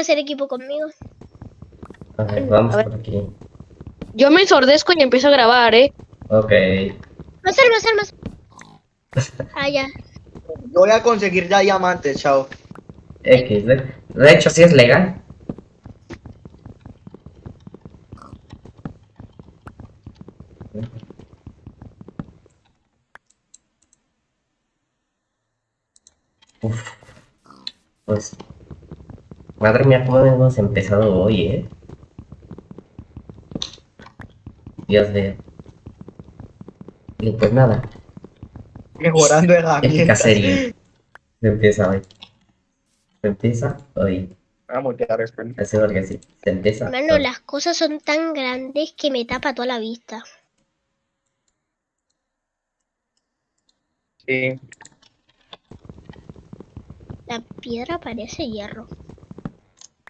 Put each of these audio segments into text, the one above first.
hacer equipo conmigo. A ver, vamos A ver. por aquí. Yo me ensordezco y empiezo a grabar, ¿eh? Ok. Más armas, armas. Ah, ya. Yo voy a conseguir ya diamantes, chao. X. De, de hecho, sí es legal. Uf. Pues. Madre mía, cómo hemos empezado hoy, eh. Dios mío. Y pues nada, Mejorando herramientas. serie. Se empieza hoy. Se empieza hoy. Voy a esto. Así porque sí. Se empieza. Mano, hoy. las cosas son tan grandes que me tapa toda la vista. Sí. La piedra parece hierro.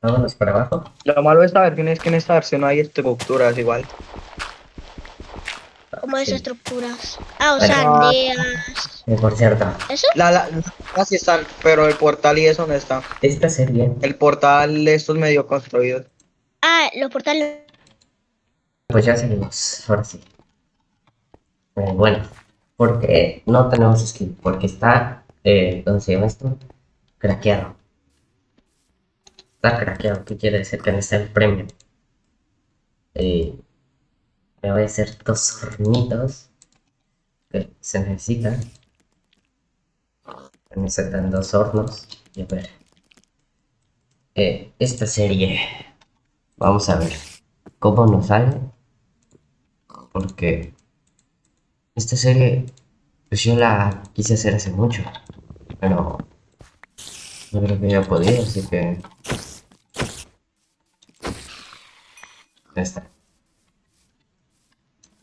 Vámonos para abajo. Lo malo de esta versión es que en esta versión no hay estructuras igual. Como Sí. esas estructuras. Ah, o sea, aldeas. Eh, por cierto, ¿Eso? La, la, las sí están, pero el portal y eso no está. esta serie. El portal, estos medio construidos. Ah, los portales. Pues ya seguimos. Ahora sí. Eh, bueno, porque no tenemos skin. Porque está. Eh, ¿Cómo se llama esto? Craqueado. Está craqueado. ¿Qué quiere decir? Que no está el premio. Eh, me voy a hacer dos hornitos. Que se necesitan. Necesitan dos hornos. Y a ver. Eh, esta serie. Vamos a ver cómo nos sale. Porque esta serie, pues yo la quise hacer hace mucho. Pero no creo que ya podía, así que. Ya está.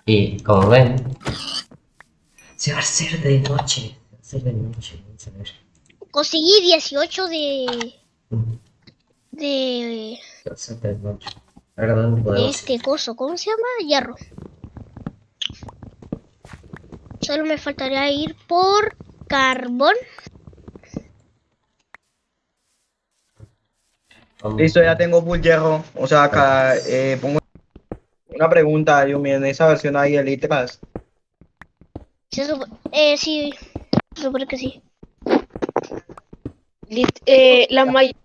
Y como ven, se va a hacer de noche. Se va a hacer de noche. Vamos a ver. Conseguí 18 de. De. Se va a hacer de noche. Ahora dónde de podemos este coso. ¿Cómo se llama? Hierro. Solo me faltaría ir por carbón. Listo, ya tengo full hierro. O sea, acá eh, pongo una pregunta, yo en esa versión hay elitras. Se supo- eh, sí. Se supone que sí. Eh, la, may-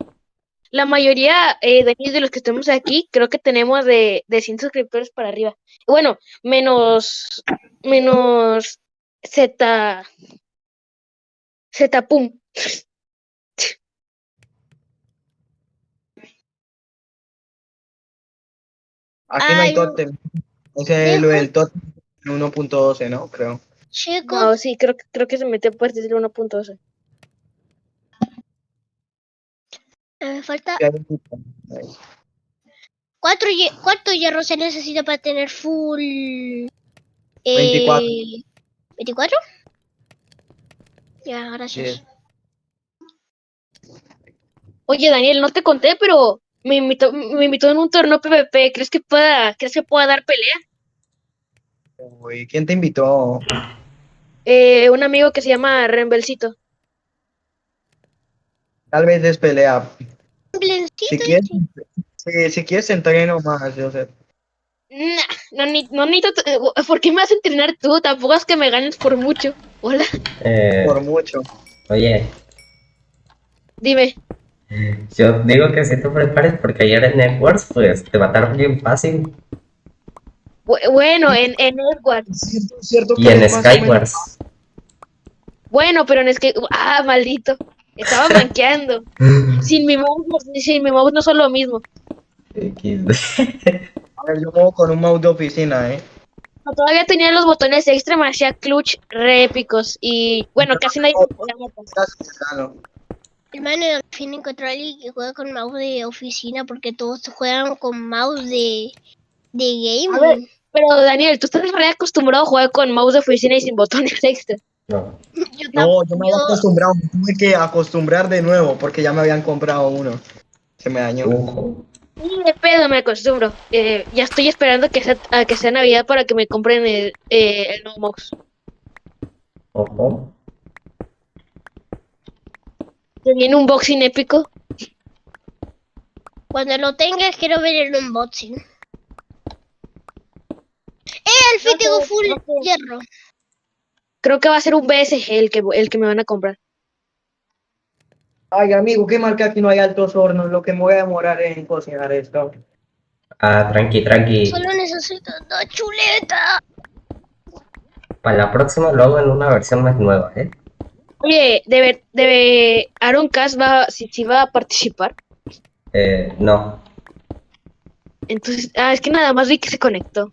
la mayoría, eh, de los que estamos aquí, creo que tenemos de, de 100 suscriptores para arriba. Bueno, menos, menos Z, Z Pum. Aquí no hay Ay, totem. Ese es lo del totem 1.12, ¿no? Creo. Chicos, No, sí, creo, que- creo que se metió a partir del 1.12. me falta. ¿Cuánto, ¿Cuánto hierro se necesita para tener full? eh, 24. ¿24? Ya, gracias. Sí. Oye, Daniel, no te conté, pero me invitó, me invitó en un torneo PvP. ¿Crees que pueda, crees que pueda dar pelea? Uy, ¿quién te invitó? Eh, un amigo que se llama Rembelcito. Tal vez es pelea. Si quieres, si, si quieres entreno más, yo sé. Nah, no, ni- no necesito. eh, ¿Por qué me vas a entrenar tú? Tampoco es que me ganes por mucho. Hola, Eh, Por mucho. oye, dime. Yo digo que si tú prepares porque ayer en Networks, pues te mataron bien fácil. Bu- Bueno, en, en. Cierto, cierto Y en Skywars. Bueno, pero en es que. Ah, maldito. Estaba manqueando. Sin mi mouse, no- sin mi mouse no son lo mismo. A ver, yo juego con un mouse de oficina, ¿eh? No, Todavía tenía los botones extra, me hacía clutch re épicos. Y bueno, casi nadie. Hermano, al fin encontré a alguien que juega con mouse de oficina porque todos juegan con mouse de, de A ver. gaming. Pero Daniel, tú estás re acostumbrado a jugar con mouse de oficina y sin botones extra. No. Yo No, yo me había acostumbrado, me tuve que acostumbrar de nuevo porque ya me habían comprado uno. Se me dañó. Ojo. Ni de pedo me acostumbro. Eh, ya estoy esperando que sea, a que sea Navidad para que me compren el, eh, el nuevo mouse. Ojo. Que viene un boxing épico. Cuando lo tengas, quiero ver el unboxing. ¡Eh, al fin No tengo sé, full no sé. hierro! Creo que va a ser un BSG el que, el que me van a comprar. Ay, amigo, qué mal que aquí no hay altos hornos, lo que me voy a demorar en cocinar esto. Ah, tranqui, tranqui. Solo necesito dos chuletas. Para la próxima lo hago en una versión más nueva, ¿eh? Oye, debe, debe, Aaron Cass va, si, si va a participar. Eh, no. Entonces, ah, es que nada más vi que se conectó.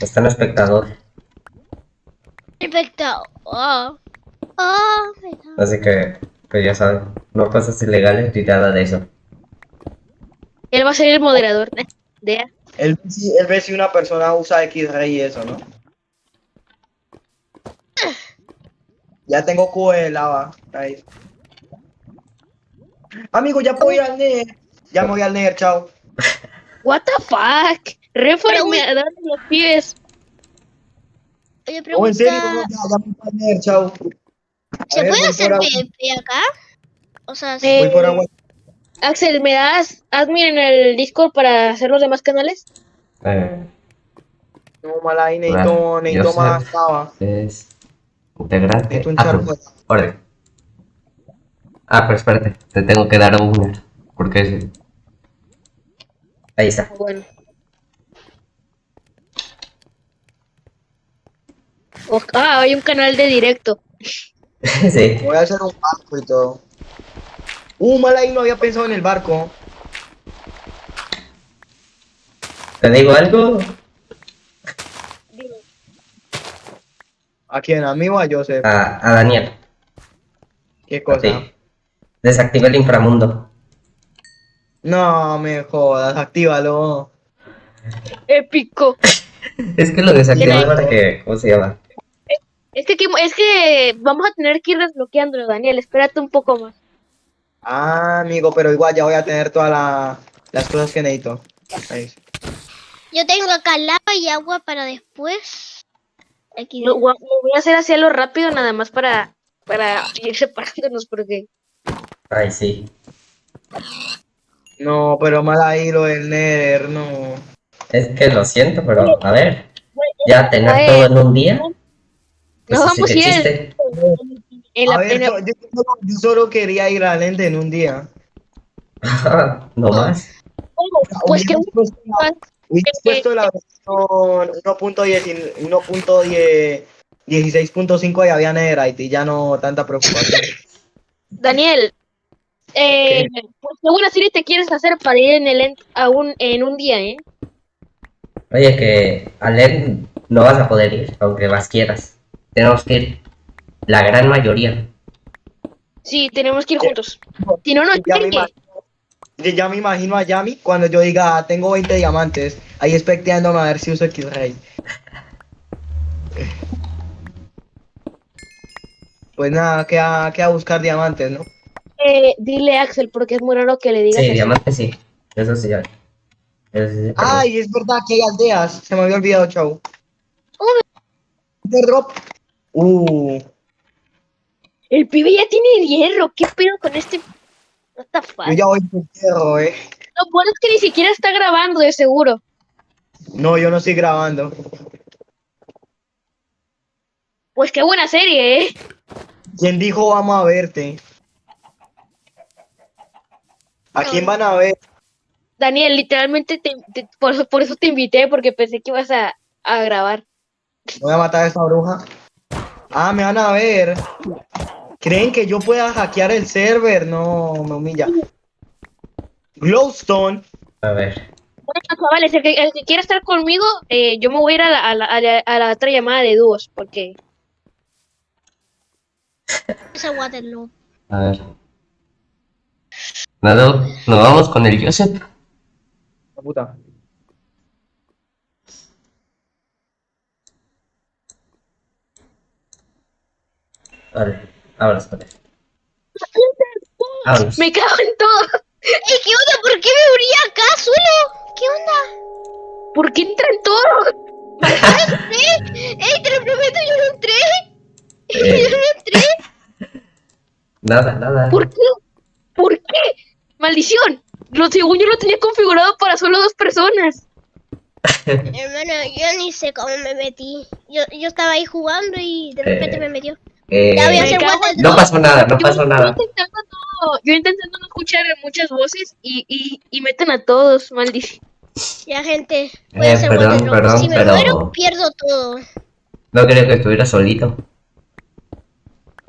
Está en espectador. Perfecto. Oh. Oh. Así que, pues ya saben. No cosas ilegales ni nada de eso. Él va a ser el moderador de, de Él, él ve si una persona usa X-Ray y eso, ¿no? Ya tengo cubo de lava. Ahí. Amigo, ya puedo ir al Nether. Ya me voy al Nether, chao. What the fuck? Reformador de los pibes. Oye, pregunta, en serio, no, ya, ya me voy al Nether, chao. A ¿se ver, puede voy hacer PvP acá? O sea, sí. Eh, Voy por agua. Axel, ¿me das admin en el Discord para hacer los demás canales? Eh, No, mala ahí, necesito, necesito sé. más es integrante. Un Ah, charco. pues, orden. Ah, pero espérate, te tengo que dar una. Porque es... Ahí está. Bueno. O- ah, hay un canal de directo. sí. Voy a hacer un barco y todo. Uh, mal ahí no había pensado en el barco. ¿Te digo algo? ¿A quién? ¿A mí o a Joseph? A, a Daniel. ¿Qué cosa? ti. Desactiva el inframundo. No me jodas, actívalo. Épico. Es que lo desactivé para que... ¿Cómo se llama? Es que, aquí- es que vamos a tener que ir desbloqueándolo, Daniel. Espérate un poco más. Ah, amigo, pero igual ya voy a tener todas la- las cosas que necesito. Ahí. Yo tengo acá lava y agua para después. Aquí. Lo, voy a hacer así a lo rápido, nada más para, para ir separándonos, porque Ay, sí. No, pero mal ahí lo del Nether, no. Es que lo siento, pero a ver. Ya tener todo en un día. No sí vamos que a ver, yo, yo solo, yo solo quería ir al Ende en un día. no más. pues que Puesto la- hubieras puesto la versión 1.10 1.10 16.5 y había Netherite y ya no tanta preocupación. Daniel, eh, pues qué buena serie te quieres hacer para ir en el end a un, en un día, ¿eh? Oye, que al EN no vas a poder ir, aunque más quieras. Tenemos que ir la gran mayoría. Sí, tenemos que ir juntos. Si no, no ya, me chingue. imagino, ya- me imagino a Yami cuando yo diga tengo 20 diamantes, ahí expectándome a ver si uso X-Ray. Pues nada, queda, queda buscar diamantes, ¿no? Eh, dile Axel, porque es muy raro que le digas Sí, eso. diamante sí. Eso sí, ya. Eso sí, pero- Ay, es verdad que hay aldeas. Se me había olvidado, chau. De drop. Uh, El pibe ya tiene hierro. ¿Qué pedo con este? What the fuck? yo ya voy por hierro, eh. Lo bueno es que ni siquiera está grabando, de seguro. No, yo no estoy grabando. Pues qué buena serie, ¿eh? ¿Quién dijo vamos a verte? ¿A quién van a ver? Daniel, literalmente te- te- por, eso- por eso te invité, porque pensé que ibas a, a grabar. Voy a matar a esa bruja. Ah, me van a ver. ¿Creen que yo pueda hackear el server? No, me humilla. Glowstone. A ver. Bueno, chavales, el que, el que quiera estar conmigo, eh, yo me voy a ir a la, a, la, a la- a la otra llamada de dúos, porque... Esa Waterloo. A ver. Nada, nos vamos con el Joseph. La puta. Vale, ahora espera. Vámonos. Me cago en todo. ¡Ey, qué onda! ¿Por qué me abrí acá solo? ¿Qué onda? ¿Por qué entran todos? ¿Eh? ¡Ey, te lo prometo, yo no entré! Eh, ¡Yo no entré! nada, nada. ¿Por qué? ¿Por qué? ¡Maldición! Lo según yo lo tenía configurado para solo dos personas. Hermano, yo ni sé cómo me metí. Yo, yo estaba ahí jugando y de repente Eh, me metió. Eh, Ya voy a hacer no pasó nada, no Yo- pasó yo nada. intentando no, yo intentando no escuchar muchas voces y, y, y meten a todos, maldición. Ya, gente. Voy a hacer perdón, Drop. perdón, si me pero- muero, pierdo todo. No creo que estuviera solito.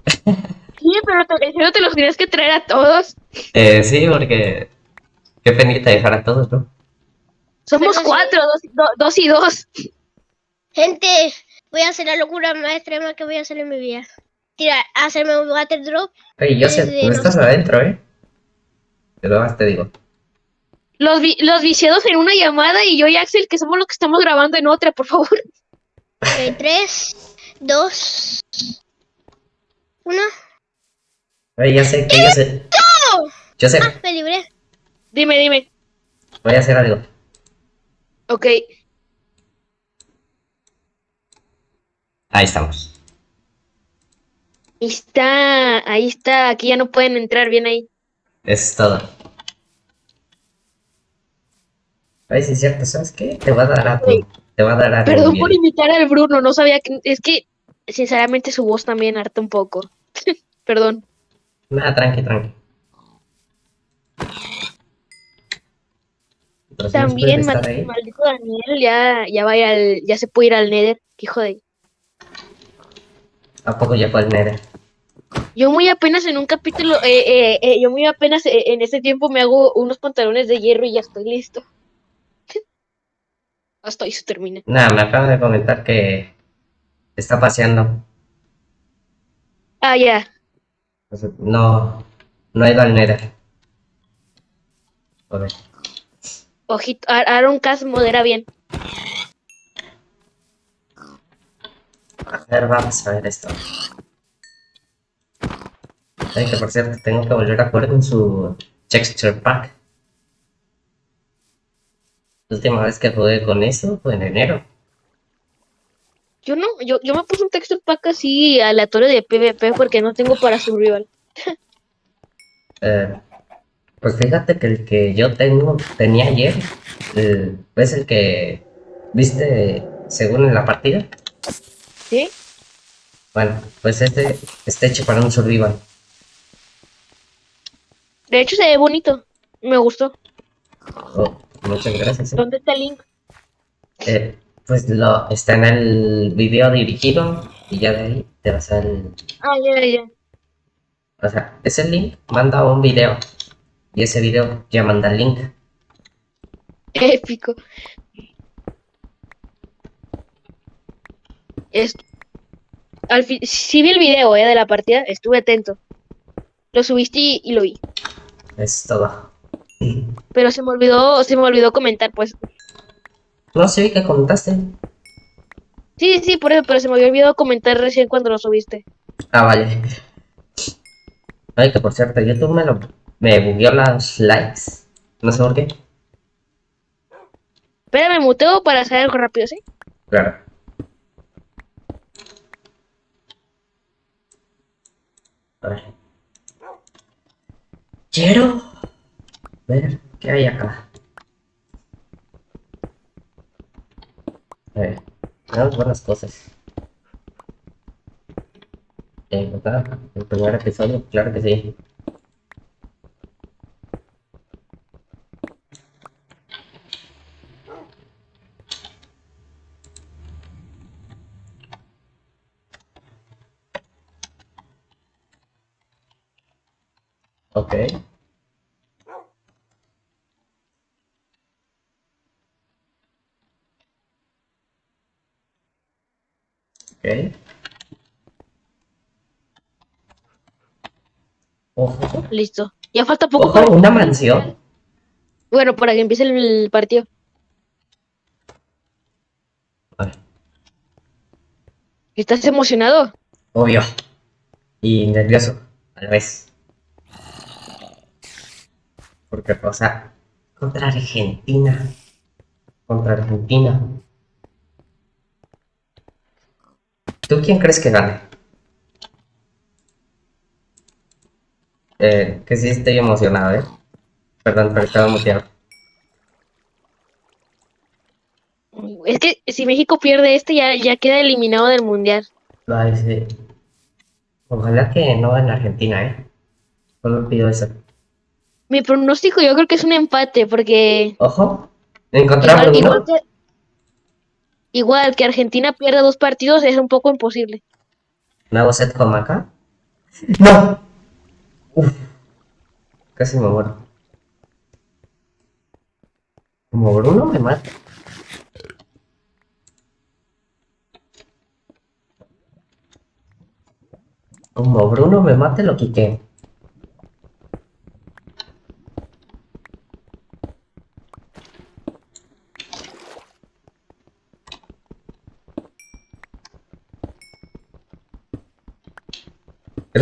Sí, pero te, los tienes que traer a todos. Eh, sí, porque... Qué penita dejar a todos, ¿no? Somos Pero sí. cuatro, dos, do- dos y dos. Gente, voy a hacer la locura más extrema que voy a hacer en mi vida. Tira, hacerme un water drop. Oye, yo sé, tú estás adentro, ¿eh? Te lo más te digo. Los, vi- los viciados en una llamada y yo y Axel, que somos los que estamos grabando en otra, por favor. Eh, tres, dos, uno. Oye, ya sé, que yo sé. Yo sé, Ah, me libré. Dime, dime. voy a hacer algo. Ok. Ahí estamos. Ahí está, ahí está. Aquí ya no pueden entrar bien ahí. Eso es todo. Ay, sí es cierto, ¿sabes qué? Te va a dar a tu... Te va a dar a Perdón por imitar al Bruno, no sabía que. Es que, sinceramente, su voz también harta un poco. Perdón. Nada, tranqui, tranqui. Pero También, maldito Daniel, ya, ya va a ir al, ya se puede ir al Nether. Hijo de. ¿A poco ya fue el Nether? Yo muy apenas en un capítulo, eh, eh, eh, yo muy apenas en ese tiempo me hago unos pantalones de hierro y ya estoy listo. Hasta ahí se termina. Nada, me acaban de comentar que está paseando. Ah, ya. No, no ha ido al Nether. Ver. Ojito, Ar- Aaron Cass modera bien. A ver, vamos a ver esto. Ay, que por cierto, tengo que volver a jugar con su texture pack. La última vez que jugué con eso fue en enero. Yo no, yo, yo me puse un texture pack así aleatorio de PvP porque no tengo para survival. Eh, pues fíjate que el que yo tengo, tenía ayer, eh, es el que viste según en la partida. ¿Sí? Bueno, pues este está hecho para un survival. De hecho se ve bonito. Me gustó. Oh, muchas gracias. eh. ¿Dónde está el link? Eh, pues lo está en el video dirigido y ya de ahí te vas al. Ah, ya, ya. O sea, ese link manda un video y ese video ya manda el link. Épico. Al fin... Sí vi el video, eh, de la partida. Estuve atento. Lo subiste y, y lo vi. Es todo. Pero se me olvidó, se me olvidó comentar, pues. No sé qué contaste. Sí, sí, por eso, pero se me había olvidado comentar recién cuando lo subiste. Ah, vale. Ay, que por cierto, YouTube me lo me bugueó las likes. No sé por qué. Espérame, muteo para hacer algo rápido, ¿sí? Claro. Ver. Quiero ver qué hay acá. A ver, tenemos buenas cosas. Eh, ¿verdad? El primer episodio, claro que sí. Ok. Ok. Ojo. Listo. Ya falta poco Ojo, para... una mansión. Bueno, para que empiece el, partido. Ver, ¿Estás emocionado? obvio. Y nervioso, a la vez. Porque, o sea, contra Argentina. Contra Argentina. ¿Tú quién crees que gane? Eh, que sí estoy emocionado, ¿eh? Perdón, pero estaba muteado. Es que si México pierde este, ya, ya queda eliminado del mundial. Ay, sí. Ojalá que no en Argentina, ¿eh? Solo pido eso. Mi pronóstico yo creo que es un empate, porque Ojo, encontramos igual, uno. igual que, igual que Argentina pierda dos partidos es un poco imposible. Nuevo set como acá. ¡No! Uf. Casi me muero. Como Bruno me mata. Como Bruno me mate, lo quité.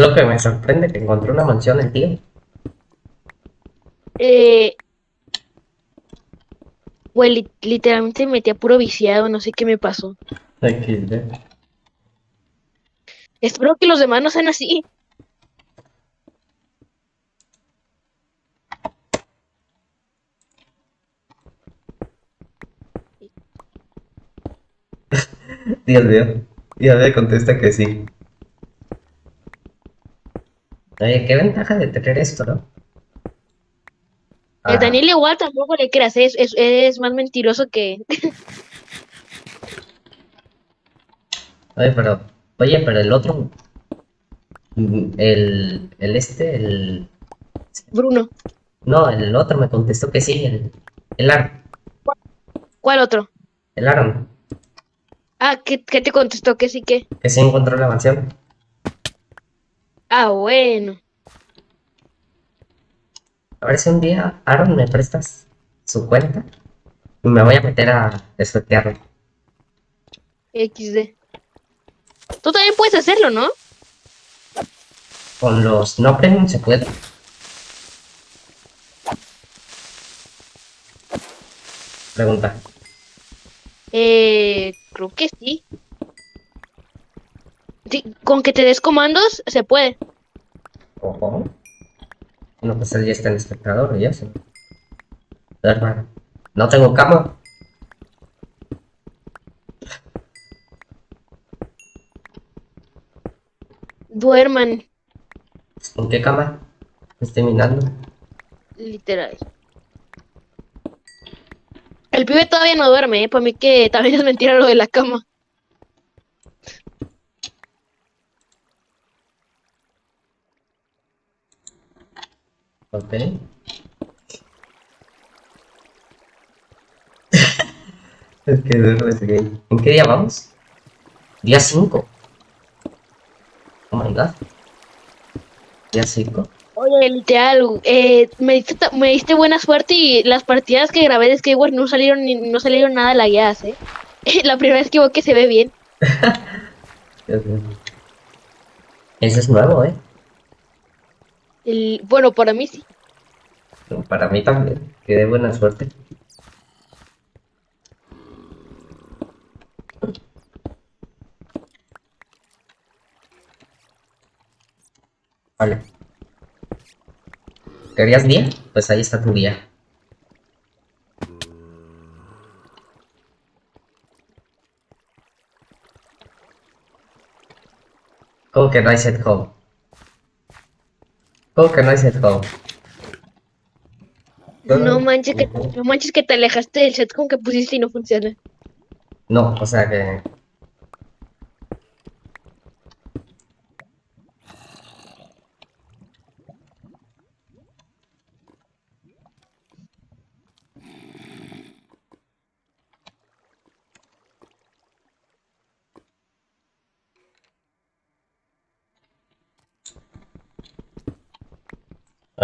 Lo que me sorprende, que encontré una mansión el tío. Eh, güey, li- literalmente me metí a puro viciado, no sé qué me pasó. XD. Espero que los demás no sean así. Dios mío. Ya me contesta que sí. Oye, qué ventaja de tener esto, ¿no? Ah, Daniel igual tampoco le creas, es, es, es más mentiroso que... Oye, pero, oye, pero el otro, el, el este, el, Bruno. no, el otro me contestó que sí, el, el Aaron, ¿Cuál otro? el Aaron, Ah, ¿qué, qué te contestó? Que sí que. que sí encontró la mansión. Ah, bueno. A ver si un día, Aaron, me prestas su cuenta y me voy a meter a espetearlo. XD. Tú también puedes hacerlo, ¿no? Con los no premium se puede. Pregunta. Eh, creo que sí. Sí, con que te des comandos se puede. Ojo. No, pues él ya está en espectador, ya sí. Hermano. No tengo cama. Duerman, ¿En qué cama? Estoy mirando. literal. El pibe todavía no duerme, ¿eh? Para mí que también es mentira lo de la cama. Ok. es que gay. ¿En qué día vamos? Día 5. Oh my god. Día 5. Oye, literal, eh, me, diste, me diste buena suerte y las partidas que grabé de Skyward no salieron no salieron nada lagueadas, ¿eh? La primera vez que veo que se ve bien. Ese es nuevo, ¿eh? Bueno, para mí sí. Para mí también. Que de buena suerte. Vale. ¿Querías día? Pues ahí está tu día. ¿Cómo que no hay set home? ¿Cómo que no hay set home? No manches que, no manches que te alejaste del set con que pusiste y no funciona. No, o sea que.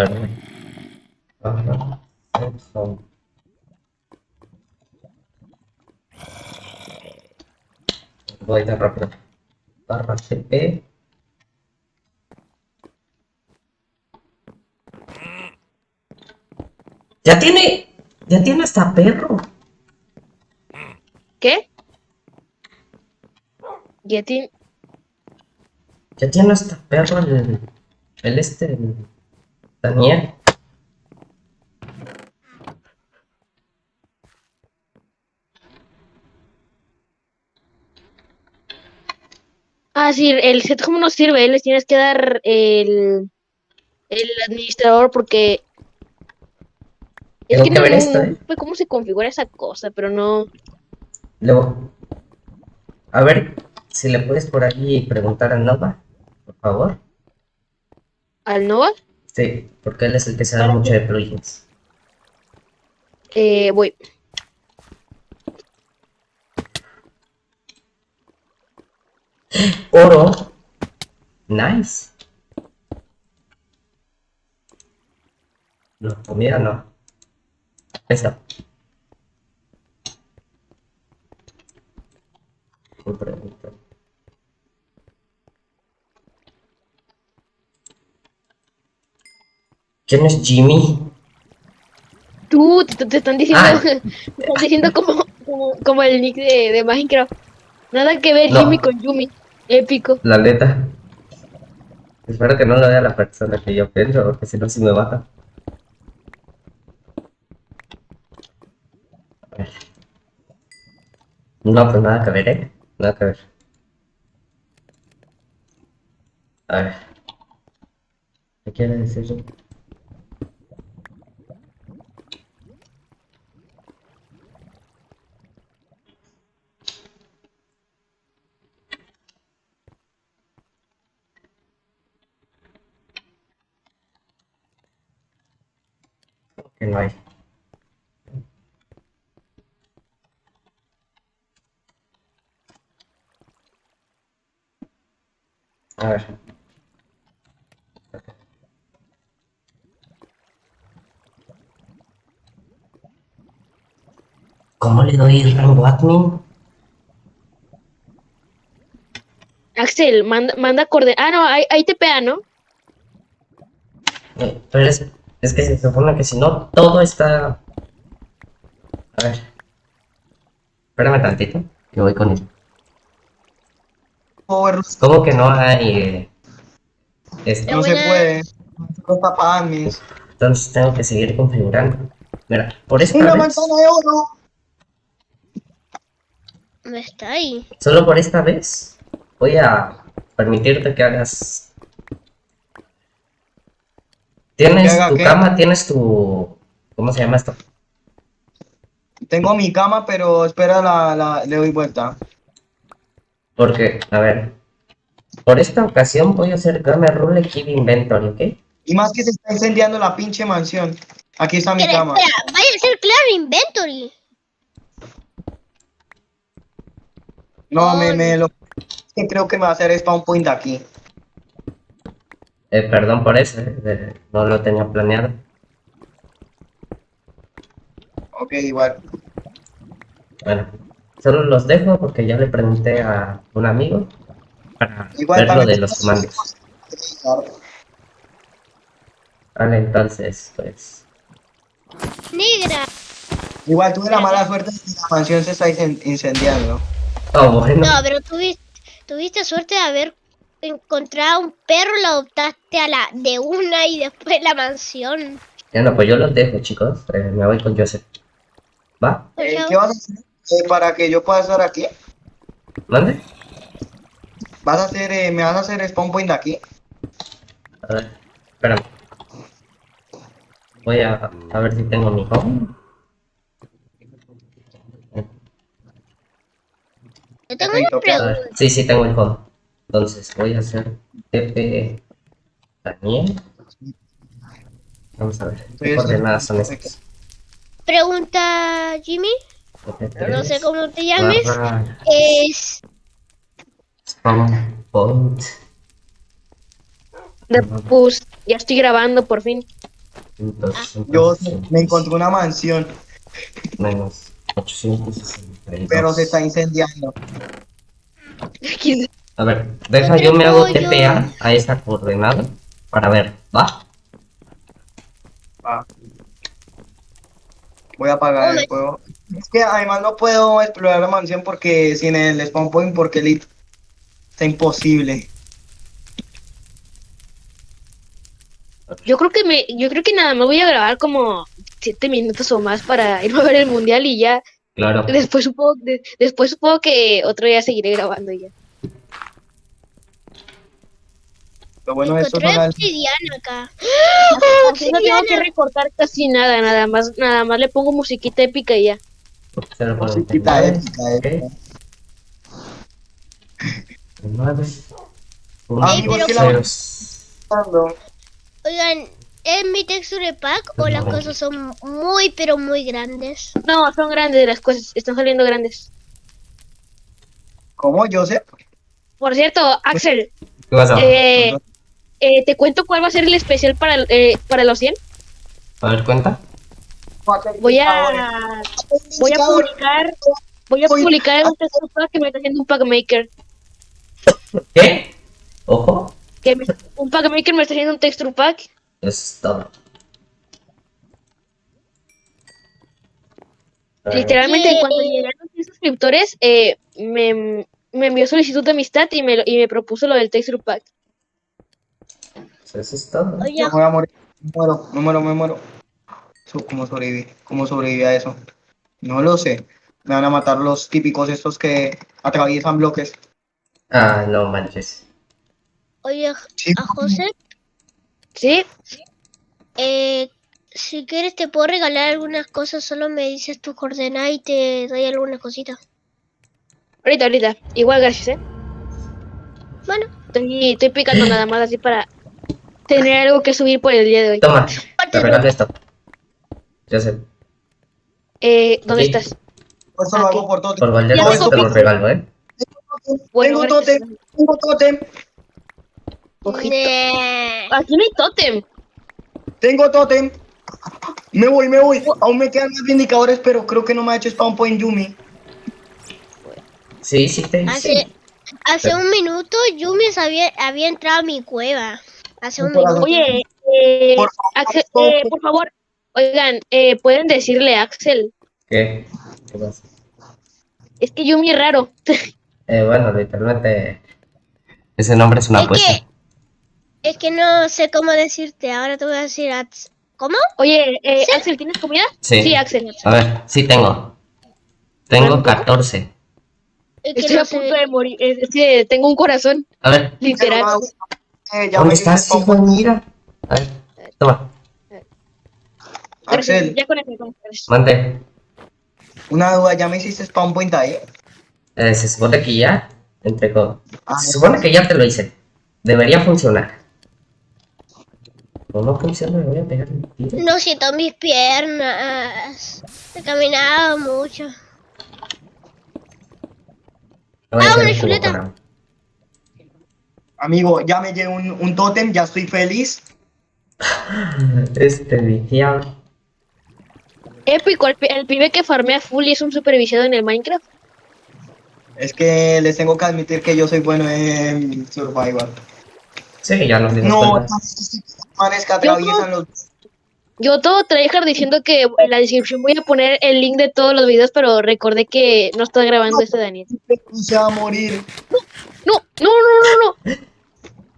A. Ajá. Voy de rápido. Barra CP. Ya tiene. Ya tiene hasta perro. ¿Qué? Ya tiene... Ya tiene hasta perro el. El este. el daniel Ah, sí, el set home no sirve, les tienes que dar el, el administrador porque... Es que, que no, eh. cómo se configura esa cosa, pero no... Luego, a ver, si le puedes por ahí preguntar al Nova, por favor. ¿Al Nova? Sí, porque él es el que sabe Claro. mucho de plugins. Eh, voy. Oro. Nice. No, comida no. Eso. Me ¿Quién es Jimmy? Tú, te, te están diciendo, Ah. te están diciendo como, como, como el nick de, de Minecraft. Nada que ver No. Jimmy con Yumi. Épico. La neta. Espero que no lo vea la persona que yo pienso, porque si no, sí me baja. A ver. No, pues nada que ver, ¿eh? Nada que ver. A ver. ¿Qué quiere decir? Que no hay. A ver. ¿Cómo le doy rango admin? Axel, manda, manda coorden. Ah, no, ahí, ahí te pega, ¿no? Eh, Pero es, es que se supone que si no, todo está... A ver. Espérame tantito, que voy con él. ¿Cómo que no hay... eh, esto? no se puede. No está para. Entonces tengo que seguir configurando. Mira, por esta Una vez, manzana de oro. No está ahí. solo por esta vez, voy a permitirte que hagas... Tienes ¿Que haga tu qué? cama, tienes tu... ¿Cómo se llama esto? Tengo mi cama, pero espera, la, la, le doy vuelta. Porque, a ver, por esta ocasión voy a hacer Game Rule Keep Inventory, ¿ok? Y más que se está incendiando la pinche mansión. Aquí está mi cama. espera, vaya a ser claro inventory. No, me, me lo. es que creo que me va a hacer spawn point aquí. Eh, perdón por eso, eh, no lo tenía planeado. Ok, igual. Bueno, solo los dejo porque ya le pregunté a un amigo para Igual ver lo de los comandos. Vale, entonces, pues... Negra. Igual tuve la mala suerte de que la mansión se está incen- incendiando. Oh, bueno, No, pero tuviste, tuviste suerte de haber encontrado un perro, lo adoptaste a la de una y después la mansión. ya no, pues yo los dejo, chicos. eh, me voy con Joseph. ¿Va? Eh, ¿Qué vas a hacer eh, para que yo pueda estar aquí? ¿Mande? ¿Vas a hacer, eh, me vas a hacer spawn point aquí? A ver, espérame. Voy a, a ver si tengo mi home. Yo tengo una pregunta. sí, sí tengo el home. Entonces voy a hacer TP Daniel. Vamos a ver, ¿qué Estoy coordenadas son haciendo- estas? Pregunta Jimmy, no sé cómo te llames. Barra Es spawn point. De- Pues ya estoy grabando por fin. Entonces, Yo me encontré una mansión, menos 862. pero se está incendiando. A ver, deja Otro yo me hago. TPA a esta coordenada para ver, ¿va? Ah. Voy a apagar el juego. Es que además no puedo explorar la mansión porque sin el spawn point porque el está imposible. Yo creo que me, yo creo que nada más voy a grabar como siete minutos o más para irme a ver el mundial y ya Claro. después supongo, de- después supongo que otro día seguiré grabando y ya. Lo bueno de las... obsidiana acá. Así no tengo que recortar casi nada, nada más, nada más le pongo musiquita épica y ya. Musiquita épica, nueve, épica. ok. En nueve, uno, Ey, pero ¿qué ceros. Oigan, ¿es mi texture pack o las cosas son muy, pero muy grandes? No, son grandes las cosas, están saliendo grandes. ¿Cómo? Yo sé. Por cierto, Axel, eh, eh, te cuento cuál va a ser el especial para, eh, para los 100. A ver, cuenta. Voy a, voy a publicar, voy a publicar un texto pack que me está haciendo un pack maker. ¿Qué? Ojo. Que me- un pack maker me está haciendo un texture pack. Eso es todo. A ver, Literalmente, Yay. cuando llegaron 100 suscriptores, eh, me, me envió solicitud de amistad y me, y me propuso lo del texture pack. Eso es todo. Oye, Me voy a morir. Me muero, me muero, me muero. ¿Cómo sobreviví? ¿Cómo sobreviví a eso? No lo sé. Me van a matar los típicos estos que atraviesan bloques. Ah, no manches. oye, Sí. a José, ¿Sí? eh, si quieres te puedo regalar algunas cosas, solo me dices tu coordenada y te doy algunas cositas. Ahorita, ahorita. Igual, gracias, ¿eh? Bueno, Estoy, estoy picando nada más así para tener algo que subir por el día de hoy. Toma, te regalo esto. Ya sé. Eh, ¿Dónde Sí. estás? Por eso lo hago por todo. Por Valdez Ya te tengo lo regalo, ¿eh? Bueno, tengo tótem, tengo tótem, Ojito. Aquí no hay tótem. tengo tótem. Me voy, me voy. Aún me quedan más indicadores, pero creo que no me ha hecho spawn point Yumi. Sí, sí te hace, hice. hace un minuto Yumi había, había entrado a mi cueva. Hace un. Oye, eh, Por Axel, favor. eh, por favor, oigan, eh, pueden decirle a Axel. ¿Qué? ¿Qué pasa? Es que Yumi es raro. Eh, bueno, literalmente. Ese nombre es una Es apuesta. que, es que no sé cómo decirte, ahora te voy a decir ats- ¿Cómo? Oye, eh, Axel, ¿tienes comida? Sí. Sí, Axel. A ver, sí tengo. Tengo 14. Es que Estoy no a sé. punto de morir. Es es que tengo un corazón, A ver, literal. Eh, ya ¿dónde estás, hijo? Mira. A ver, toma, Axel, Ya con con una duda, ¿ya me hiciste spawn point ahí? Eh, se supone que ya. Entre co- Ah, Se supone que ya te lo hice. Debería funcionar. ¿O no funciona? Me voy a pegar un tiro. No siento mis piernas. He caminado mucho. No Ah, una chuleta. Amigo, ya me llevo un, un tótem, ya estoy feliz. Este viciado. Épico, el, el pibe que farmea full y es un supervisado en el Minecraft. Es que les tengo que admitir que yo soy bueno en survival. Sí, ya dimos No, manes que atraviesan los Yo todo tryhard diciendo que en la descripción voy a poner el link de todos los videos, pero recordé que no está grabando este Daniel. se va a morir. No, no, no, no, no.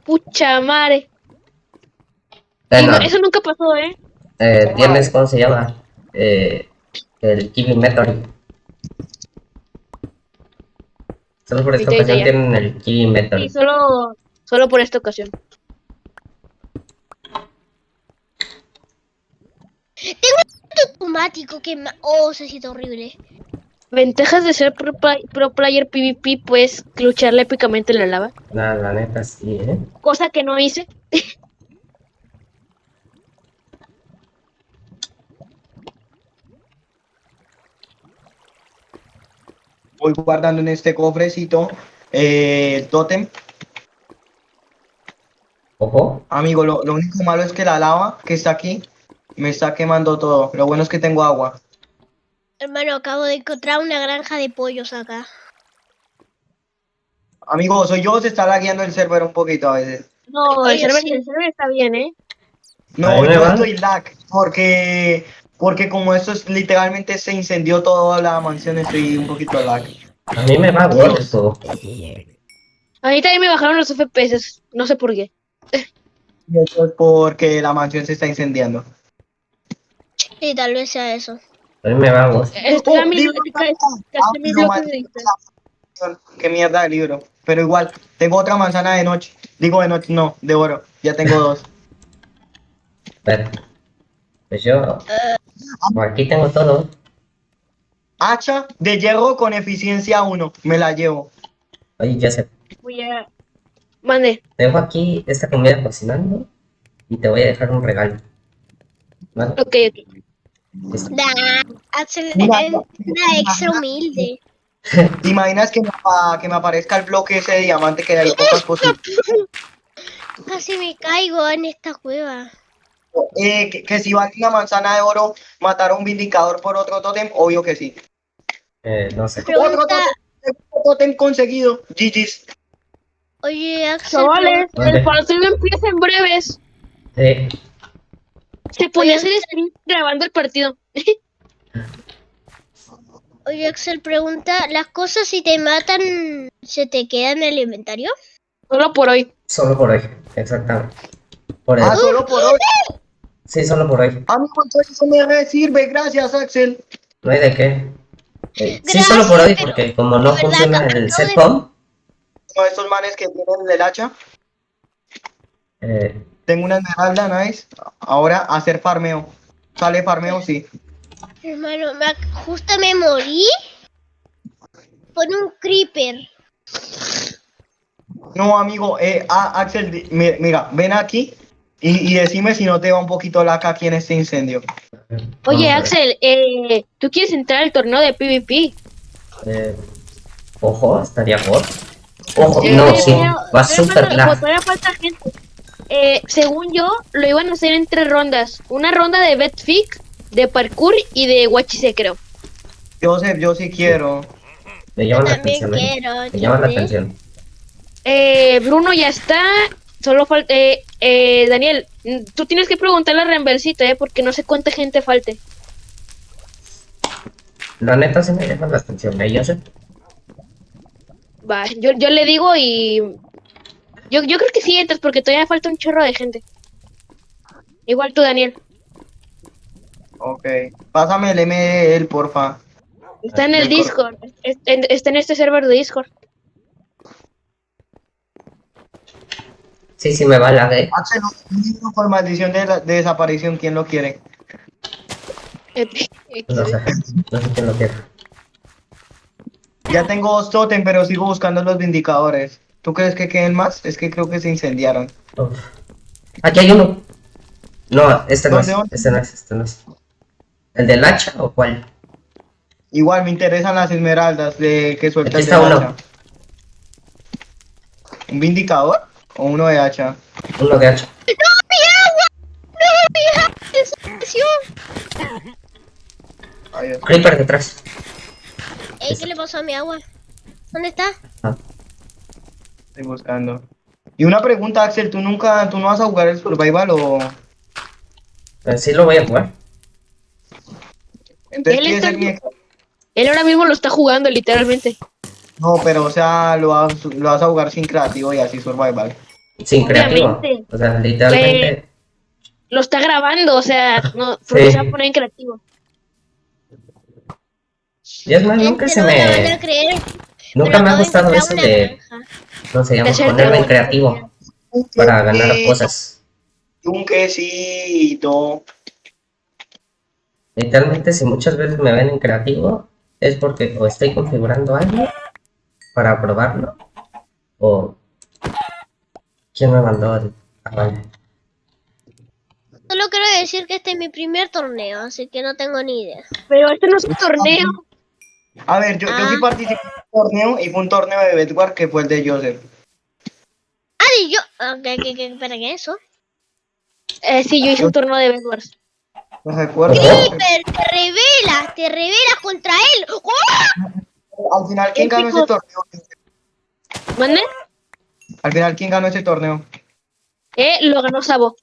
Pucha madre. Eso nunca pasó, ¿eh? eh, tienes, ¿cómo se llama? Eh, el Killing Meteor. Solo por esta ocasión ya. tienen el Killing Meteor. Y solo, solo por esta ocasión. Automático que Oh, se siente horrible. Ventajas de ser pro, pro player PvP, pues lucharle épicamente en la lava. La, la neta, sí, ¿eh? Cosa que no hice. Voy guardando en este cofrecito eh, el tótem. Ojo. Amigo, lo, lo único malo es que la lava que está aquí me está quemando todo. Lo bueno es que tengo agua. Hermano, acabo de encontrar una granja de pollos acá. Amigo, soy yo, se está lagueando el server un poquito a veces. No, el Oye, server, sí. el server está bien, ¿eh? No, yo estoy lag porque porque como esto es literalmente se incendió toda la mansión, estoy un poquito lag. A mí me va gordo. A mí también me bajaron los FPS, no sé por qué. Y eso es porque la mansión se está incendiando. Y tal vez sea eso. A mí me va a Oh, Ah, de distancia. maldición. Qué mierda de libro. Pero igual, tengo otra manzana de noche. Digo de noche, no, de oro. Ya tengo dos. Pues yo, por aquí tengo todo. Hacha de hierro con eficiencia 1. Me la llevo. Oye, Joseph, Voy a... Mande. dejo aquí esta comida cocinando y te voy a dejar un regalo. ¿Vale? Ok, ok. Da, Axel es una extra humilde. ¿Te imaginas que me, que me aparezca el bloque ese de diamante que hay pocas posibilidades? Casi me caigo en esta cueva. Eh, que, que si vale una manzana de oro matar a un vindicador por otro tótem, obvio que sí. Eh, no sé. Otro Pregunta, tótem, otro tótem conseguido. GG's. oye Axel, Chavales, el partido empieza en breves. Eh, Se a Oye. hacer stream grabando el partido. oye Axel pregunta, ¿las cosas si te matan se te quedan en el inventario? Solo por hoy. solo por hoy, exactamente. Por Ah, solo por hoy. Sí, solo por hoy. Amigo, entonces eso me sirve. Gracias, Axel. No hay de qué. Eh, sí, solo por hoy, porque como no verdad, funciona el de- setcom, de estos manes que tienen el hacha. eh, Tengo una esmeralda, nice. Ahora hacer farmeo. Sale farmeo, sí. Hermano, me ac- justo me morí por un creeper. No, amigo, eh, ah, Axel, mira, ven aquí y, y decime si no te va un poquito laca aquí en este incendio. Oye, a. Axel, eh, ¿tú quieres entrar al torneo de PvP? Eh, ojo, estaría por. Ojo, no, sí, va súper. Todavía falta gente. Eh, según yo, lo iban a hacer en tres rondas. Una ronda de Betfic, de parkour y de Wachise, creo. Joseph, yo sí quiero. Me Yo llaman la atención, eh. quiero. Me llaman la atención. Eh, Bruno ya está. Solo falta. Eh, eh, Daniel, tú tienes que preguntarle a Renversita, eh, porque no sé cuánta gente falte. La neta sí me llama la atención, ¿eh? Yo sé. Va, yo, yo le digo y. Yo, yo creo que sí entras porque todavía falta un chorro de gente. Igual tú, Daniel. Ok. Pásame el ML, porfa. Está en el Discord. Está en este server de Discord. Sí, sí me va un libro por maldición de, la- de desaparición, ¿quién lo quiere? No sé. No sé quién lo quiere. Ya tengo dos totem, pero sigo buscando los vindicadores. ¿Tú crees que queden más? Es que creo que se incendiaron. Uf. Aquí hay uno. No, este no es. Este no es, este no es. ¿El del hacha o cuál? Igual me interesan las esmeraldas de que suelta Aquí el está de uno. hacha. ¿Un vindicador? ¿O uno de hacha? Uno de hacha. Desapareció. Ay, Dios. Creeper detrás. Ey, ¿qué le pasó a mi agua? ¿Dónde está? Ah, Estoy buscando. Y una pregunta, Axel, ¿tú nunca, tú no vas a jugar el survival o...? eh, sí lo voy a jugar. Entonces Él está- ahora mismo lo está jugando, literalmente. No, pero o sea, lo vas, lo vas a jugar sin creativo y así survival. Sin creativo. O sea, literalmente. Lo está grabando, o sea, no, porque Sí. se va a poner en creativo. Y es más, nunca se no me creer. Nunca me ha gustado eso de. granja. No llama De ser ponerme en creativo para ganar cosas. Un quesito. Literalmente, si muchas veces me ven en creativo, es porque o estoy configurando algo para probarlo, o. ¿Quién me mandó el.? Ah, vale. Solo quiero decir que este es mi primer torneo, así que no tengo ni idea. Pero este no es un torneo. A ver, yo, yo sí Ah. participé torneo y fue un torneo de Bedwar que fue el de Joseph. Ah, y yo. Ah, ¿qué, qué, qué, espera, ¿qué es eso? Eh, sí, yo hice un torneo de Bedwars. No recuerdo. Creeper, te revelas, te revelas contra él. ¡Oh! Al final, ¿quién ganó ese torneo? ¿Mande? Al final, ¿quién ganó ese torneo? Eh, lo ganó Sabo.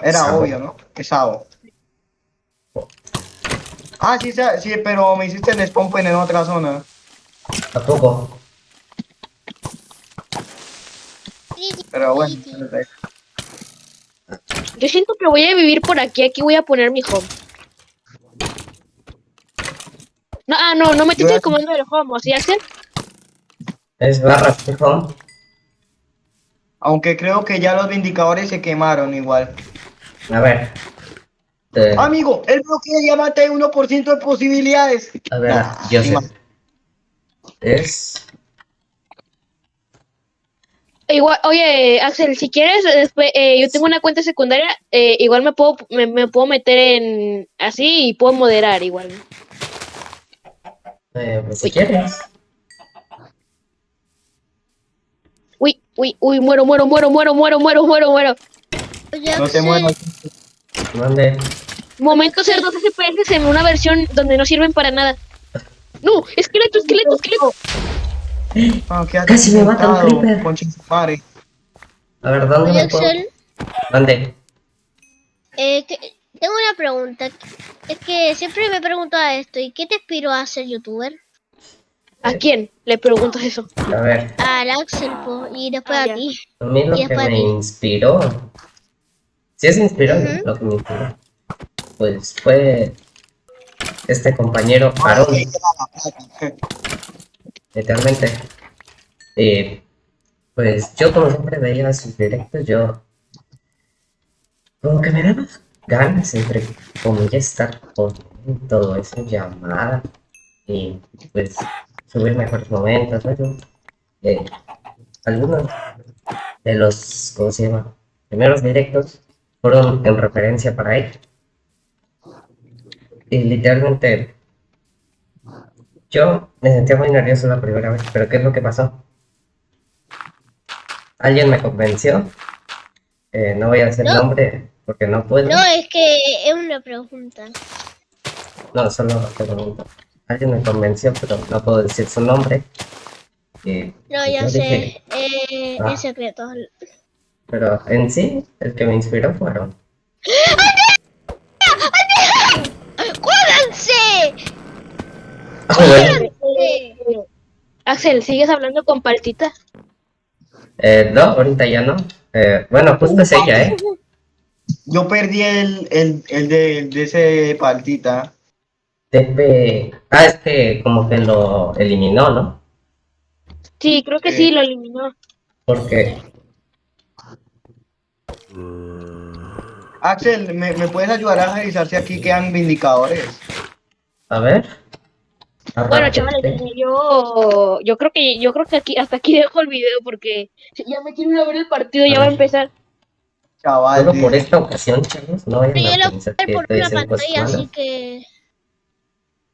Era Sabo. obvio, ¿no? Es Sabo. Ah, sí, sí, sí, pero me hiciste el spawn point en otra zona. Tampoco. Pero bueno. Yo siento que voy a vivir por aquí. Aquí voy a poner mi home. No, ah, no, no metiste el comando del home, ¿o sí, Axel? Es barra fijo. Aunque creo que ya los vindicadores se quemaron igual. A ver. Eh, Amigo, el bloqueo ya mata 1% de posibilidades. a ver, Nah, yo sí, sé. ma- Es. Igual, oye, Axel, si quieres, después, eh, yo tengo una cuenta secundaria, eh, igual me puedo, me, me puedo meter en así y puedo moderar igual. Eh, pues si quieres. Uy, uy, uy, muero, muero, muero, muero, muero, muero, muero, muero. Oye, No te Axel, muevas. Mande. Momento ser 2 FPS en una versión donde no sirven para nada. No, esqueleto, esqueleto, esqueleto. Ah, Casi me mata un creeper. A ver, ¿dónde oye, me puedo? Mande. eh, que- tengo una pregunta. Es que siempre me he preguntado esto. ¿Y qué te inspiró a ser youtuber? ¿A quién? Le preguntas eso. A ver. Al Axel, po, y después Ah, a ti. A mí lo Y es que me ti. inspiró. Sí, es inspiró Ujú. lo que me inspiró. Pues fue este compañero Aarón, literalmente. Eh, pues yo como siempre veía sus directos, yo como que me daba ganas entre comillas estar con todo eso, llamada y pues subir mejores momentos, ¿no? Eh, algunos de los, ¿cómo se llama? Primeros directos fueron en referencia para él. Y literalmente yo me sentía muy nervioso la primera vez, pero ¿qué es lo que pasó? Alguien me convenció. eh, no voy a decir No. nombre porque no puedo. No, es que es una pregunta. No, solo te pregunto. Alguien me convenció, pero no puedo decir su nombre. No, ya dije, sé. Eh, Ah. Es secreto. pero en sí, el que me inspiró fueron. ¡Jódanse! Ah, bueno, Sí. Axel, ¿sigues hablando con Paltita? eh, no, ahorita ya no. Eh, bueno, justo es ella, ¿eh? Yo perdí el, el, el de, de ese partita. Tepe. Ah, es que como que lo eliminó, ¿no? Sí, creo que sí, lo eliminó. Porque. Axel, ¿me, ¿me puedes ayudar a revisar si aquí quedan vindicadores? A ver. Bueno, chavales, yo, yo creo que yo creo que aquí hasta aquí dejo el video porque ya me quiero ir a ver el partido, ya va a empezar. Chaval, Solo por esta ocasión, chavos, no vayan a lo pensar voy a que por estoy una pantalla, así que.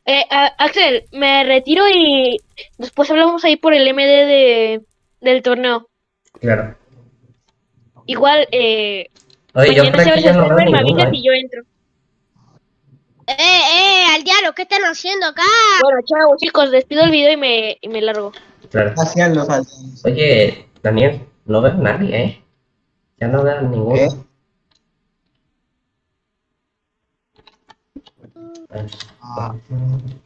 Eh, a- Axel, me retiro y después hablamos ahí por el MD de, del torneo. Claro. Igual, eh, Oye, yo mañana se abre el server, me ninguno, avisas y yo entro. ¡Eh, eh! ¡Al diablo! ¿Qué están haciendo acá? Bueno, chao chicos, despido el video y me, y me largo. Claro. hacían los aldeanos. Oye, Daniel, no veo a nadie, ¿eh? Ya no veo a ninguno. ¿Qué? Ah,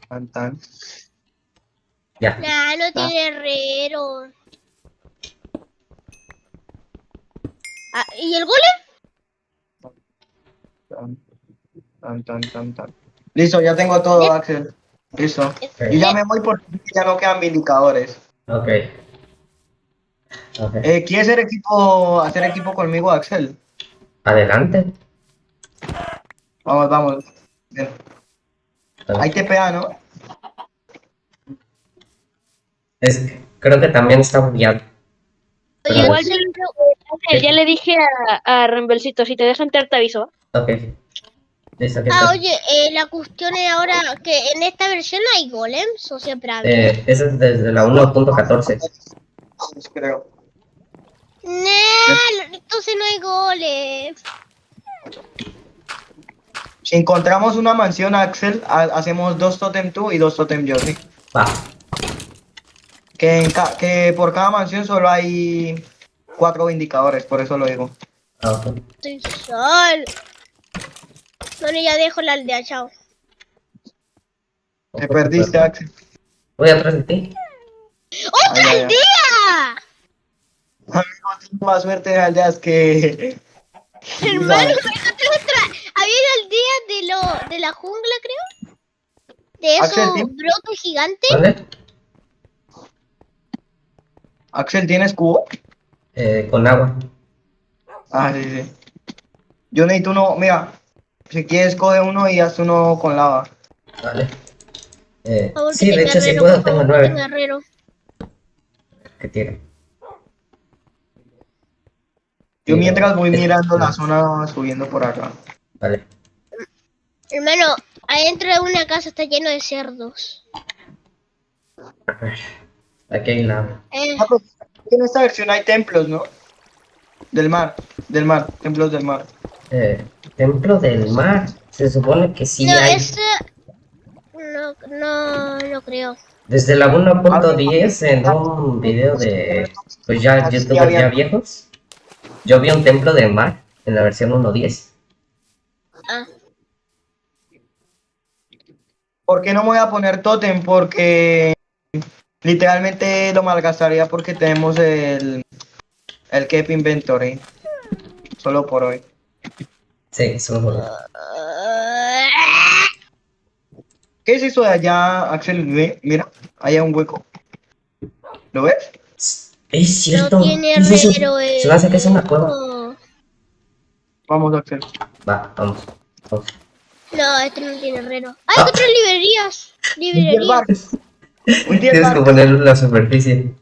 tan, tan. Ya. Nah, no tiene herrero. Ah, ¿Y el golem? Tan, tan, tan, tan, tan. Listo, ya tengo todo, Axel. Listo. Ok. Yo ya me voy porque ya no quedan vindicadores. Ok. Ok. Eh, ¿Quieres hacer equipo, hacer equipo conmigo, Axel? Adelante. Vamos, vamos. Bien. Ahí te pega, ¿no? Es, creo que también está bugueado. Oye, Igual Axel, ya le dije a, a Rembelcito, si te deja entrar te aviso. Ok. Listo, ¿qué Ah, oye, eh, la cuestión es ahora que en esta versión hay golems o siempre ha habido. Eh, ese es desde la 1.14. Pues creo. Nah, entonces no hay golems. Si encontramos una mansión, Axel, ha- hacemos dos totem tú y dos totem yo, ¿sí? Va. Que, en ca- que por cada mansión solo hay cuatro indicadores, por eso lo digo. Ah, ok. Estoy sol. Bueno, ya dejo la aldea, chao. Te perdiste, Axel. Voy atrás de ti. ¡Otra Ay, ay. aldea! Amigo, tienes más suerte de aldeas que... Hermano, me encontré otra. Había una aldea de, lo, de la jungla, creo. De Axel, esos brotes gigantes. ¿Dónde? Axel, ¿tienes cubo? Eh, con agua. Ah, sí, sí. Yo necesito uno, mira, si quieres coge uno y haz uno con lava. Vale. Eh, Por favor, sí, de hecho, si puedo, tengo nueve. Que tire. Yo mientras voy mirando la zona subiendo por acá. Vale. Hermano, adentro de una casa está lleno de cerdos. Aquí hay lava. Eh, Ah, pues, En esta versión hay templos, ¿no? Del mar, del mar, templos del mar. Eh, templo del mar. Se supone que sí no, hay. ese... No, no, no creo. Desde la 1.10 en un video de pues ya Sí, youtubers ya viejos, yo vi un templo del mar en la versión 1.10. Ah, ¿Por qué no me voy a poner totem? Porque literalmente lo malgastaría porque tenemos el, el Keep Inventory. Solo por hoy. Sí, juro. ¿Qué es eso de allá, Axel? Ve, Mira, ahí hay un hueco. ¿Lo ves? Es cierto. no tiene ¿qué es eso? eh. Se me hace que es una cueva. No, Vamos, Axel. Va, vamos. vamos. No, este no tiene herrero. Ah. ¡Hay otras librerías! Librerías. Tienes que en la superficie.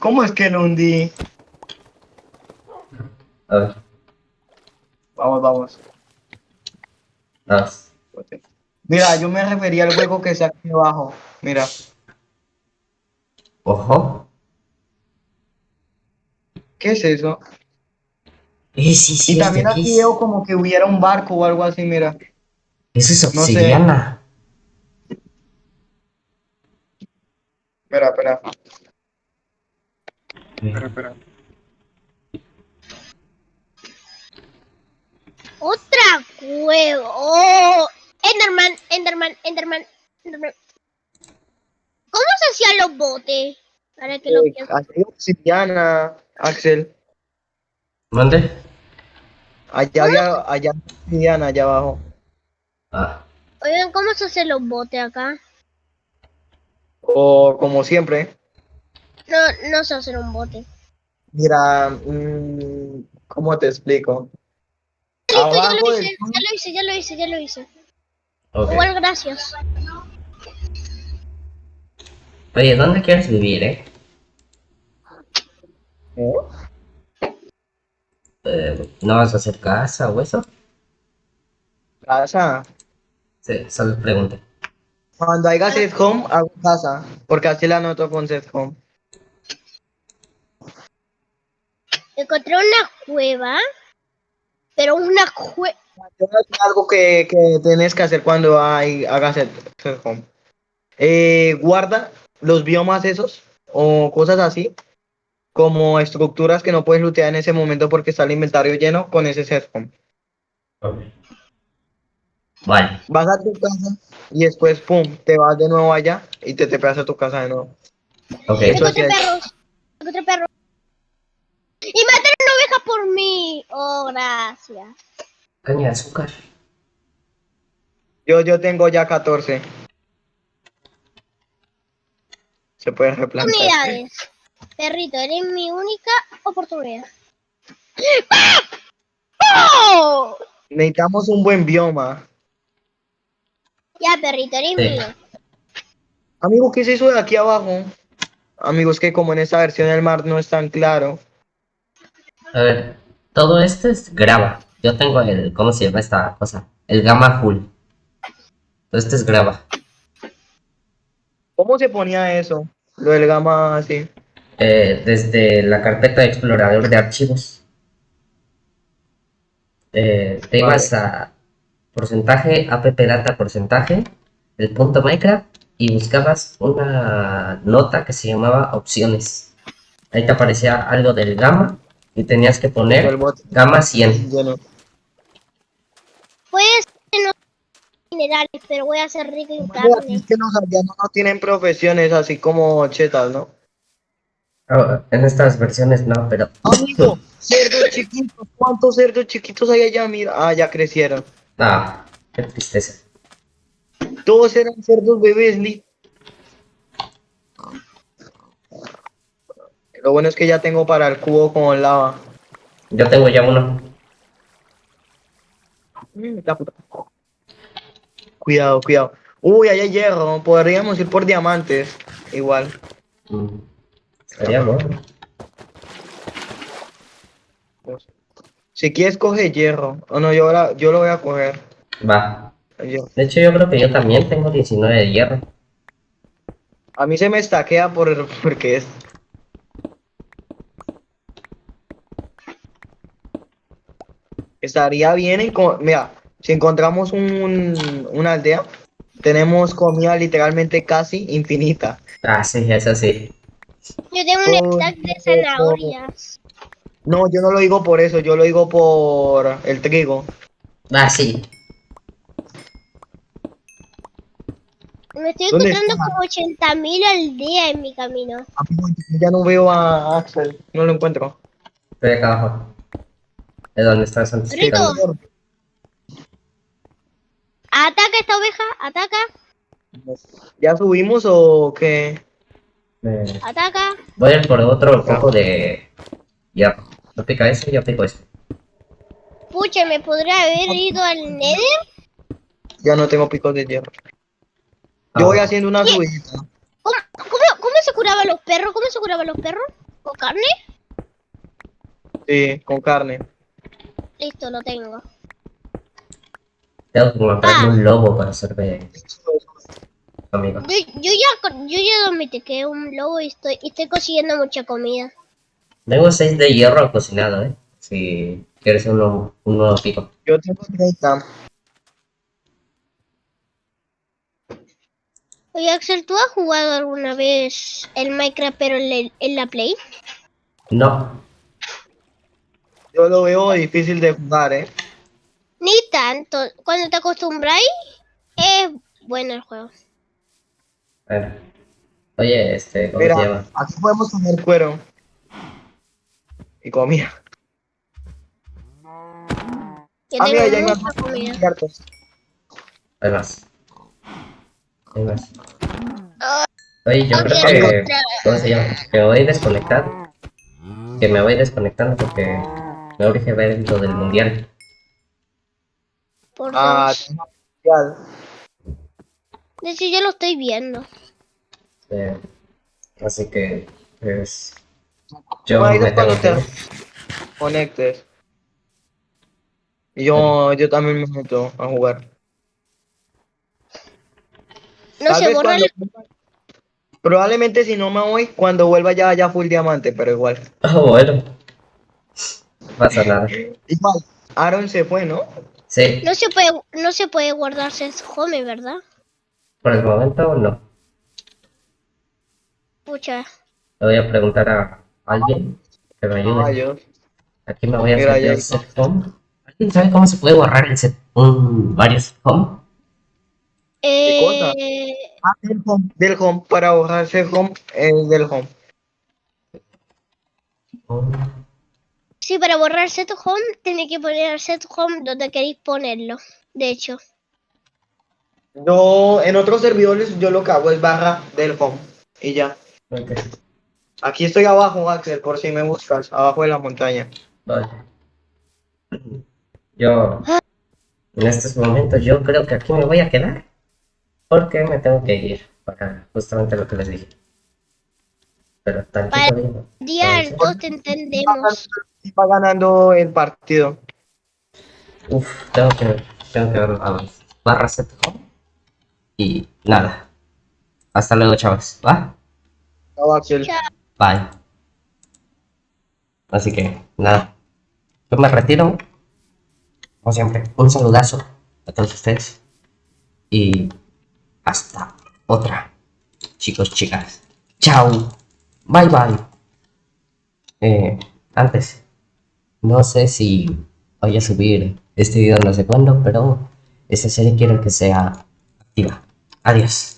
¿Cómo es que lo hundí? A ver, Vamos, vamos. Mira, yo me refería al hueco que está aquí abajo. Mira. Ojo. ¿Qué es eso? Eh, sí, sí, Y es también aquí veo como que hubiera un barco o algo así, mira. Eso es No sé. obsidiana. Espera, espera. Espera, espera. Otra cueva. ¡Oh! Enderman, Enderman, Enderman, Enderman. ¿Cómo se hacían los botes? Para que lo Eh. Aquí hay obsidiana, Axel. ¿Mande? Allá había, allá obsidiana, allá abajo. Ah, Oigan, ¿cómo se hacen los botes acá? O como siempre. No, no se hace un bote. Mira, mm, ¿cómo te explico? Listo, ya lo del hice, ya lo hice, ya lo hice, ya lo hice. ok. Igual, gracias. Oye, ¿dónde quieres vivir, eh? ¿Eh? Eh, ¿No vas a hacer casa o eso? casa. Sí, solo pregunta. Cuando haya set home, hago casa. Porque así la anoto con set home. Encontré una cueva, pero una es algo que, que tenés que hacer cuando hay, hagas set home. Eh, guarda los biomas esos o cosas así como estructuras que no puedes lootear en ese momento porque está el inventario lleno con ese set home. Ok. Vale. Vas a tu casa y después, pum, te vas de nuevo allá y te te pegas a tu casa de nuevo. Ok. Eso sí perros. Perros. Y por mí. Oh, gracias. Caña de azúcar. Yo, yo tengo ya 14. Se puede replantar. Unidades. Perrito, eres mi única oportunidad. ¡Oh! Necesitamos un buen bioma. Ya, perrito, eres Sí. mío. Amigo, ¿qué es eso de aquí abajo? Amigos, que como en esta versión del mar no es tan claro. A ver, todo esto es grava. Yo tengo el, ¿cómo se llama esta cosa? El gamma full. Todo esto es grava. ¿Cómo se ponía eso? Lo del gamma así. Eh, desde la carpeta de explorador de archivos. Eh, te Vale. ibas a porcentaje, app data porcentaje, el punto Minecraft y buscabas una nota que se llamaba opciones. Ahí te aparecía algo del gamma y tenías que poner gamma 100. lleno. Puede ser no minerales, pero voy a ser rico en carne. Es que los aldeanos no tienen profesiones así como chetas, ¿no? Ah, en estas versiones no, pero Amigo, cerdos chiquitos. ¿Cuántos cerdos chiquitos hay allá? Mira, ah, ya crecieron. ah, qué tristeza. Todos eran cerdos bebés, Lee. Lo bueno es que ya tengo para el cubo con lava. Yo tengo ya uno. Mm, la puta. Cuidado, cuidado. Uy, ahí hay hierro. Podríamos ir por diamantes. Igual. Mm. Sería bueno. Si quieres, coge hierro. O no, yo, ahora, yo lo voy a coger. Va. De hecho, yo creo que yo también tengo 19 de hierro. A mí se me estaquea por porque es. Estaría bien en mira, si encontramos un, una aldea, tenemos comida literalmente casi infinita. Ah, sí, eso sí. Yo tengo un stack de no. zanahorias. No, yo no lo digo por eso, yo lo digo por el trigo. Ah, sí. Me estoy ¿Dónde encontrando como 80.000 aldeas en mi camino. Amigo, yo Ya no veo a Axel, no lo encuentro. Estoy acá abajo. Es donde estás antes. Rito. picando. Ataca esta oveja, ataca, ¿Ya subimos o qué? Eh, ataca. voy a ir por otro poco de hierro. ¿No pica ese? Yo pico ese. Pucha, me podría haber ido al Nether. Ya no tengo picos de hierro. Ah, Yo voy haciendo una subidita. ¿Cómo, cómo, cómo se curaban los perros? ¿Cómo se curaban los perros? ¿Con carne? Sí, con carne. Listo, lo tengo. Tengo que encontrarme un lobo para hacerme amigo. Yo, yo ya yo ya domestiqué un lobo y estoy, y estoy consiguiendo mucha comida. Tengo 6 de hierro cocinado, eh. Si quieres uno, un nuevo pico. Yo tengo 30. Oye, Axel, ¿tú has jugado alguna vez el Minecraft pero en, el- en la Play? No. Yo lo veo difícil de jugar, ¿eh? Ni tanto. Cuando te acostumbráis, es bueno el juego. Bueno. Oye, este, ¿cómo se llama? aquí podemos comer cuero. Y comida. Ah, mira, ya hay tengo más mucha comida. ciertos. Hay más. Hay más. Oye, yo Ah, creo que. ¿Cómo se llama? Que me voy a desconectar. Que me voy desconectando porque me urge ver lo del mundial. Por Ah, especial. De hecho, yo lo estoy viendo. Eh, así que, pues. Yo me cuando tengo te que ir. conectes. Yo, yo también me meto a jugar. No Tal se borra cuando- el... Probablemente si no me voy, cuando vuelva ya haya full diamante, pero igual. Ah, bueno. No pasa nada. Igual, Aaron se fue, ¿no? Sí, No se puede, no se puede guardarse home, ¿verdad? por el momento no. Pucha. Le voy a preguntar a alguien que me ayude. Caballos. Aquí me voy a hacer el set home. ¿Alguien sabe cómo se puede borrar el set, un, varios home? cosa? Eh, Ah, del home, del home, para borrarse el home, el del home. Oh, sí, para borrar set home, tiene que poner el set home donde queréis ponerlo. De hecho. Yo, en otros servidores, yo lo que hago es barra del home. Y ya. Aquí estoy abajo, Axel, por si me buscas, abajo de la montaña. vale. Yo, en estos momentos, yo creo que aquí me voy a quedar. Porque me tengo que ir para justamente lo que les dije. Pero tantito Vale. digo. Día te entendemos. Y va ganando el partido. Uf, tengo que, tengo que ver las barras set home. Y nada. Hasta luego, chavos. ¿Va? Chao, Axel. Chao. Bye. Así que, nada. Yo me retiro. Como siempre, un saludazo a todos ustedes. Y hasta otra. Chicos, chicas. Chao. Bye, bye. Eh, antes. No sé si voy a subir este video no sé cuándo, pero esta serie quiero que sea activa. Adiós.